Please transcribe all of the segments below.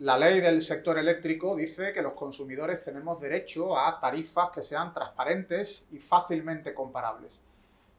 La ley del sector eléctrico dice que los consumidores tenemos derecho a tarifas que sean transparentes y fácilmente comparables.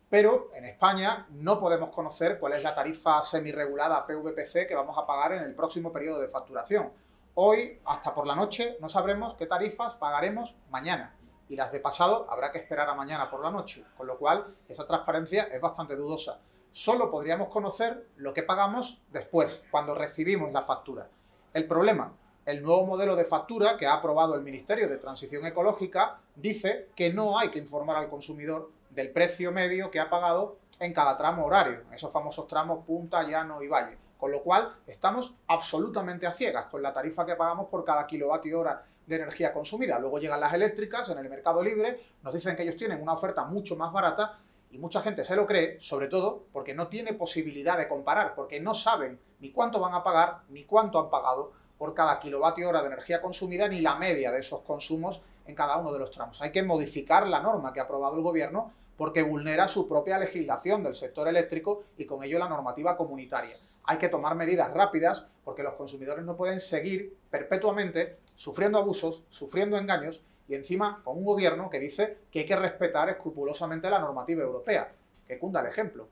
Pero en España no podemos conocer cuál es la tarifa semi-regulada PVPC que vamos a pagar en el próximo periodo de facturación. Hoy, hasta por la noche, no sabremos qué tarifas pagaremos mañana. Y las de pasado habrá que esperar a mañana por la noche, con lo cual esa transparencia es bastante dudosa. Solo podríamos conocer lo que pagamos después, cuando recibimos la factura. El problema, el nuevo modelo de factura que ha aprobado el Ministerio de Transición Ecológica dice que no hay que informar al consumidor del precio medio que ha pagado en cada tramo horario, esos famosos tramos punta, llano y valle. Con lo cual, estamos absolutamente a ciegas con la tarifa que pagamos por cada kilovatio hora de energía consumida. Luego llegan las eléctricas en el mercado libre, nos dicen que ellos tienen una oferta mucho más barata y mucha gente se lo cree, sobre todo porque no tiene posibilidad de comparar, porque no saben ni cuánto van a pagar, ni cuánto han pagado por cada kilovatio hora de energía consumida, ni la media de esos consumos en cada uno de los tramos. Hay que modificar la norma que ha aprobado el Gobierno porque vulnera su propia legislación del sector eléctrico y con ello la normativa comunitaria. Hay que tomar medidas rápidas porque los consumidores no pueden seguir perpetuamente sufriendo abusos, sufriendo engaños y encima con un gobierno que dice que hay que respetar escrupulosamente la normativa europea. Que cunda el ejemplo.